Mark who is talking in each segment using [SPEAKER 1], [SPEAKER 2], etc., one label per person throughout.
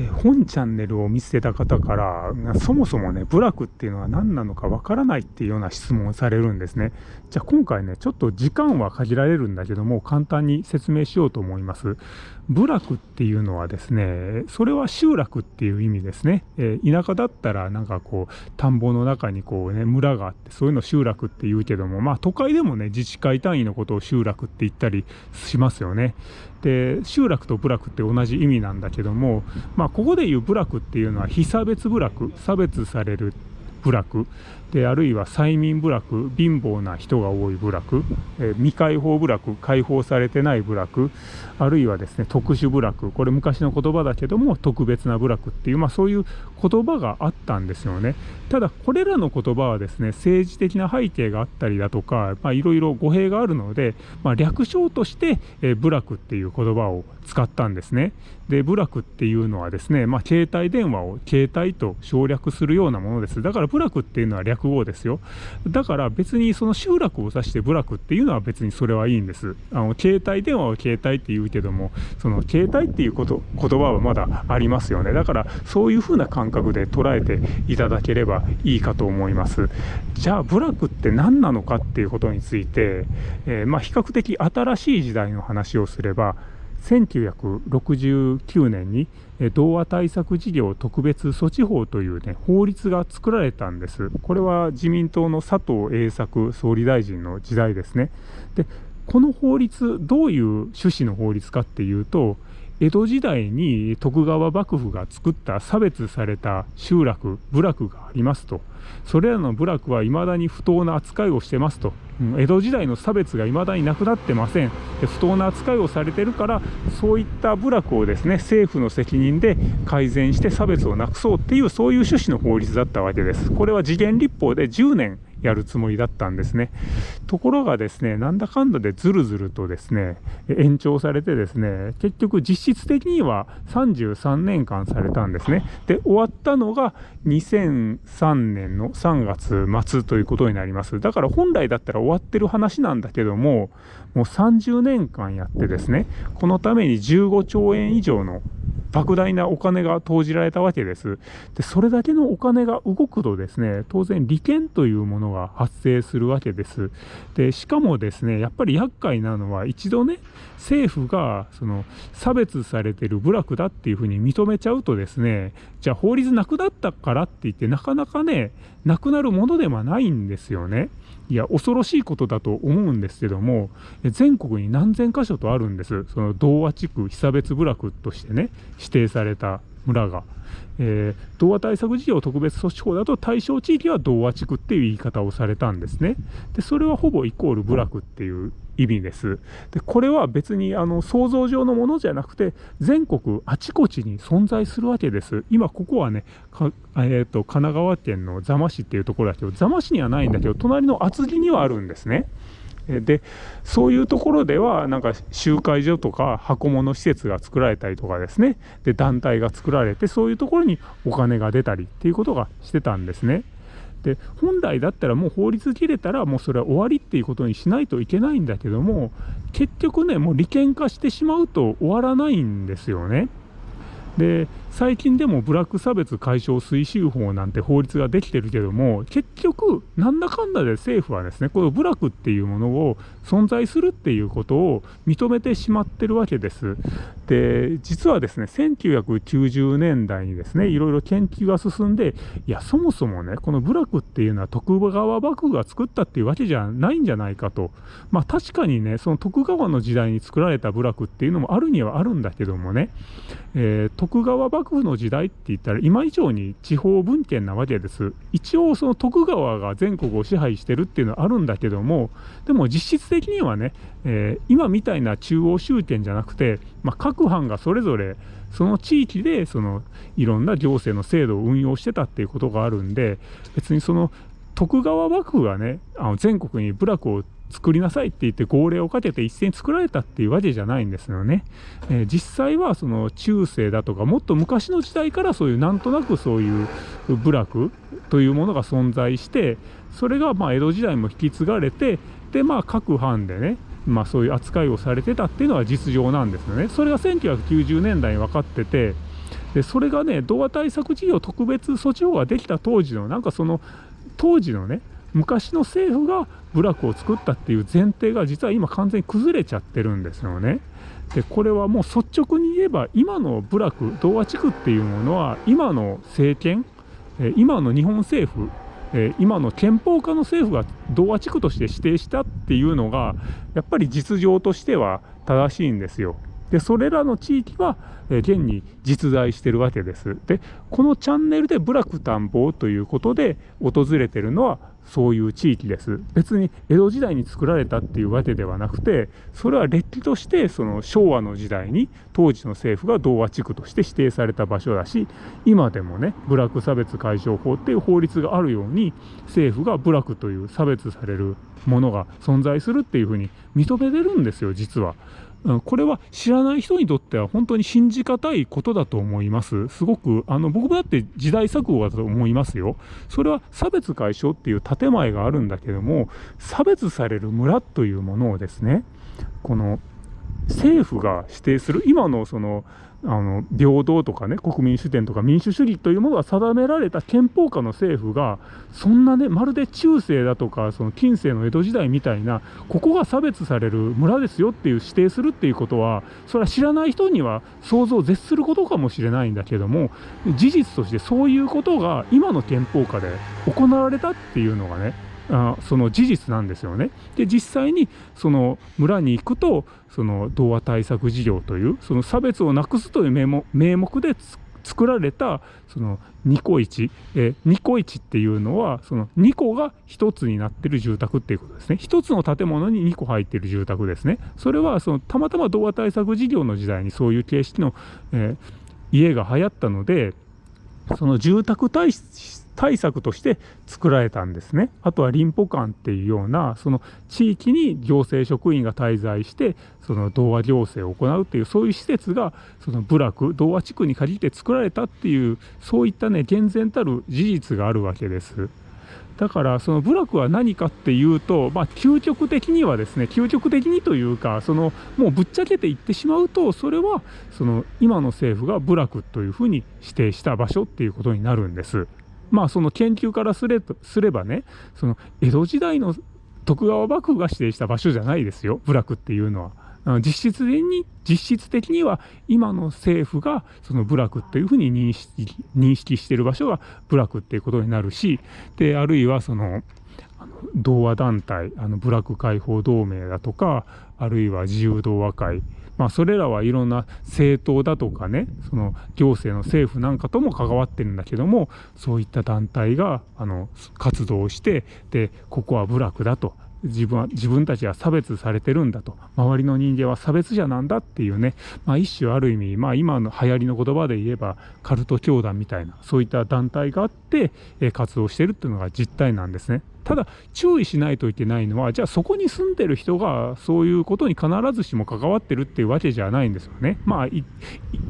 [SPEAKER 1] え本チャンネルを見せてた方からそもそもね部落っていうのは何なのかわからないっていうような質問をされるんですね。じゃあ今回ねちょっと時間は限られるんだけども簡単に説明しようと思います。部落っていうのはですねそれは集落っていう意味ですね、えー、田舎だったらなんかこう田んぼの中にこうね村があってそういうの集落って言うけどもまあ都会でもね自治会単位のことを集落って言ったりしますよね。で集落と部落って同じ意味なんだけどもまあここでいう部落っていうのは非差別部落差別される部落。であるいは催眠部落貧乏な人が多い部落、えー、未開放部落開放されてない部落あるいはですね特殊部落これ昔の言葉だけども特別な部落っていう、まあ、そういう言葉があったんですよね。ただこれらの言葉はですね政治的な背景があったりだとかいろいろ語弊があるので、まあ、略称として、えー、部落っていう言葉を使ったんですね。で部落っていうのはですね、まあ、携帯電話を携帯と省略するようなものです。だから部落っていうのは略落語ですよ。だから別にその集落を指して部落っていうのは別にそれはいいんです。あの携帯電話を携帯って言うけどもその携帯っていうこと言葉はまだありますよね。だからそういう風な感覚で捉えていただければいいかと思います。じゃあ部落って何なのかっていうことについて、えー、まあ、比較的新しい時代の話をすれば1969年に童話対策事業特別措置法という、ね、法律が作られたんです。これは自民党の佐藤栄作総理大臣の時代ですね。でこの法律どういう趣旨の法律かっていうと江戸時代に徳川幕府が作った差別された集落部落がありますと。それらの部落は未だに不当な扱いをしてますと。江戸時代の差別が未だになくなってません。不当な扱いをされてるからそういった部落をですね政府の責任で改善して差別をなくそうっていうそういう趣旨の法律だったわけです。これは次元立法で10年やるつもりだったんですね。ところがですね、なんだかんだでずるずるとですね、延長されてですね、結局実質的には33年間されたんですね。で、終わったのが2003年の3月末ということになります。だから本来だったら終わってる話なんだけども、もう30年間やってですね、このために15兆円以上の莫大なお金が投じられたわけです。で、それだけのお金が動くとですね、当然利権というものが発生するわけです。で、しかもですね、やっぱり厄介なのは一度ね、政府がその差別されてる部落だっていうふうに認めちゃうとですね、じゃあ法律なくなったからって言ってなかなかね、なくなるものではないんですよね。いや、恐ろしいことだと思うんですけども、全国に何千箇所とあるんです。その童話地区被差別部落としてね、指定された村が。えー、童話対策事業特別措置法だと対象地域は童話地区っていう言い方をされたんですね。で、それはほぼイコール部落っていう意味です。で、これは別にあの想像上のものじゃなくて、全国あちこちに存在するわけです。今ここはね、えーと、神奈川県の座間市っていうところだけど、座間市にはないんだけど、隣の厚木にはあるんですね。でそういうところではなんか集会所とか箱物施設が作られたりとかですねで団体が作られてそういうところにお金が出たりっていうことがしてたんですね。で本来だったらもう法律切れたらもうそれは終わりっていうことにしないといけないんだけども結局ねもう利権化してしまうと終わらないんですよね。で最近でもブラック差別解消推進法なんて法律ができてるけども結局なんだかんだで政府はですねこの部落っていうものを存在するっていうことを認めてしまってるわけです。で実はですね1990年代にですねいろいろ研究が進んでいやそもそもねこの部落っていうのは徳川幕府が作ったっていうわけじゃないんじゃないかとまあ確かにねその徳川の時代に作られた部落っていうのもあるにはあるんだけどもね、えー、徳川幕府の時代って言ったら今以上に地方分権なわけです。一応その徳川が全国を支配してるっていうのはあるんだけどもでも実質的にはね、えー、今みたいな中央集権じゃなくて、まあ、各藩がそれぞれその地域でそのいろんな行政の制度を運用してたっていうことがあるんで別にその徳川幕府がねあの全国に部落を作りなさいって言って号令をかけて一斉に作られたっていうわけじゃないんですよね。えー、実際はその中世だとかもっと昔の時代からそういうなんとなくそういう部落というものが存在してそれがまあ江戸時代も引き継がれてでまあ各藩でねまあそういう扱いをされてたっていうのは実情なんですよね。それが1990年代に分かっててでそれがね童話対策事業特別措置法ができた当時のなんかその当時のね昔の政府が部落を作ったっていう前提が実は今完全に崩れちゃってるんですよね。でこれはもう率直に言えば今の部落童話地区っていうものは今の政権今の日本政府今の憲法下の政府が童話地区として指定したっていうのがやっぱり実情としては正しいんですよ。でそれらの地域は、え現に実在してるわけです。でこのチャンネルで部落探訪ということで訪れてるのはそういう地域です。別に江戸時代に作られたっていうわけではなくて、それはれっきとしてその昭和の時代に当時の政府が童話地区として指定された場所だし、今でもね、部落差別解消法っていう法律があるように、政府が部落という差別されるものが存在するっていうふうに認めてるんですよ、実は。これは知らない人にとっては本当に信じがたいことだと思います。すごく、あの、僕もだって時代錯誤だと思いますよ。それは差別解消っていう建前があるんだけども、差別される村というものをですね、この政府が指定する、今のその、あの平等とかね国民主権とか民主主義というものが定められた憲法下の政府がそんなねまるで中世だとかその近世の江戸時代みたいなここが差別される村ですよっていう指定するっていうことはそれは知らない人には想像を絶することかもしれないんだけども事実としてそういうことが今の憲法下で行われたっていうのがねあその事実なんですよね。で実際にその村に行くとその童話対策事業というその差別をなくすという名目名目で作られたその2個1、え2個1っていうのはその2個が1つになってる住宅っていうことですね。1つの建物に2個入ってる住宅ですね。それはそのたまたま童話対策事業の時代にそういう形式の、えー、家が流行ったのでその住宅対対策として作られたんですね。あとは林保館っていうようなその地域に行政職員が滞在してその童話行政を行うっていうそういう施設がその部落童話地区に限って作られたっていうそういったね厳然たる事実があるわけです。だからその部落は何かっていうと、まあ、究極的にはですね究極的にというかそのもうぶっちゃけて言ってしまうとそれはその今の政府が部落というふうに指定した場所っていうことになるんです。まあその研究からすれすればねその江戸時代の徳川幕府が指定した場所じゃないですよ部落っていうのは。実質的に実質的には今の政府がその部落っていうふうに認識認識してる場所が部落っていうことになるしであるいはその童話団体あの部落解放同盟だとかあるいは自由童話会まあ、それらはいろんな政党だとかねその行政の政府なんかとも関わってるんだけどもそういった団体があの活動してでここは部落だと。自分は自分たちは差別されてるんだと周りの人間は差別者なんだっていうね、まあ、一種ある意味、まあ、今の流行りの言葉で言えばカルト教団みたいなそういった団体があって、え活動してるっていうのが実態なんですね。ただ注意しないといけないのはじゃあそこに住んでる人がそういうことに必ずしも関わってるっていうわけじゃないんですよね。まあ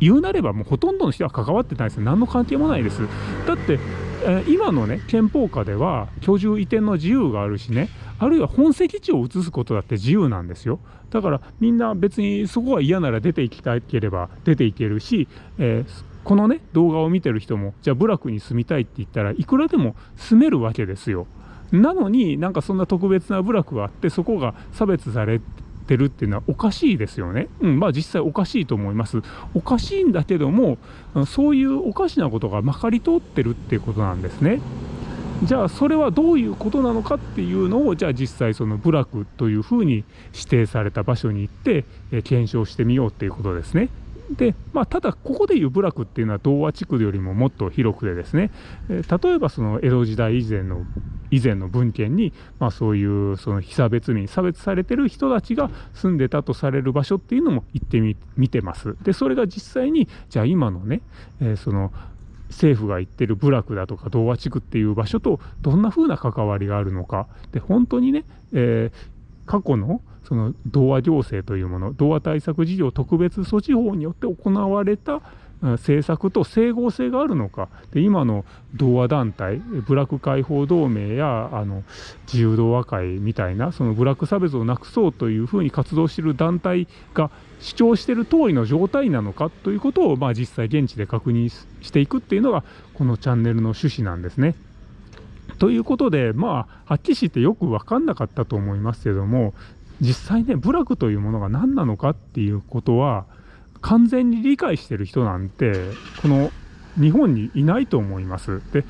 [SPEAKER 1] 言うなればもうほとんどの人は関わってないです何の関係もないです。だって、え、今のね憲法下では居住移転の自由があるしねあるいは本籍地を移すことだって自由なんですよ。だからみんな別にそこが嫌なら出ていきたければ出ていけるし、えー、このね動画を見てる人もじゃあ部落に住みたいって言ったらいくらでも住めるわけですよ。なのになんかそんな特別な部落があってそこが差別されてるっていうのはおかしいですよね。うん、まあ実際おかしいと思います。おかしいんだけどもそういうおかしなことがまかり通ってるっていうことなんですね。じゃあそれはどういうことなのかっていうのをじゃあ実際その部落というふうに指定された場所に行って、検証してみようっていうことですね。で、まあ、ただ、ここでいう部落っていうのは童話地区よりももっと広くてですね、え例えばその江戸時代以前の以前の文献に、まあ、そういうその被差別民差別されてる人たちが住んでたとされる場所っていうのも行ってみ見てます。でそれが実際にじゃあ今のね、えー、その政府が言ってる部落だとか童話地区っていう場所とどんな風な関わりがあるのか。で本当にね、えー、過去のその童話行政というもの童話対策事業特別措置法によって行われた、政策と整合性があるのかで今の同和団体ブラック解放同盟やあの自由同和会みたいなそのブラック差別をなくそうというふうに活動している団体が主張している通りの状態なのかということを、まあ、実際現地で確認していくっていうのがこのチャンネルの趣旨なんですね。ということで、まあ、はっきりしてよく分かんなかったと思いますけども、実際ね、部落というものが何なのかっていうことは、完全に理解してる人なんて、この日本にいないと思います。で、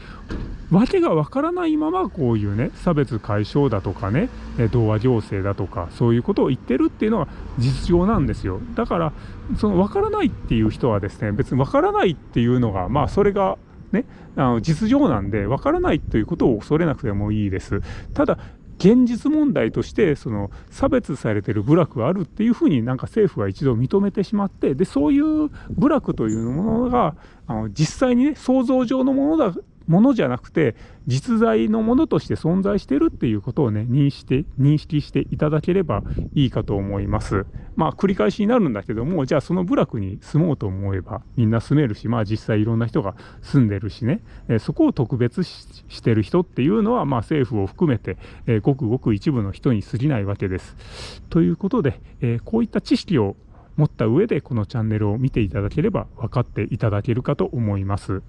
[SPEAKER 1] 訳がわからないままこういうね、差別解消だとかね、童話行政だとか、そういうことを言ってるっていうのが実情なんですよ。だから、そのわからないっていう人はですね、別にわからないっていうのが、まあそれがね、あの実情なんで、わからないということを恐れなくてもいいです。ただ、現実問題としてその差別されてる部落があるっていうふうになんか政府は一度認めてしまってでそういう部落というものがあの実際にね想像上のものだものじゃなくて実在のものとして存在してるっていうことをね認識認識していただければいいかと思います。まあ繰り返しになるんだけどもじゃあその部落に住もうと思えばみんな住めるしまあ実際いろんな人が住んでるしね、えそこを特別してる人っていうのはまあ政府を含めて、えごくごく一部の人に過ぎないわけです。ということで、えこういった知識を持った上でこのチャンネルを見ていただければ分かっていただけるかと思います。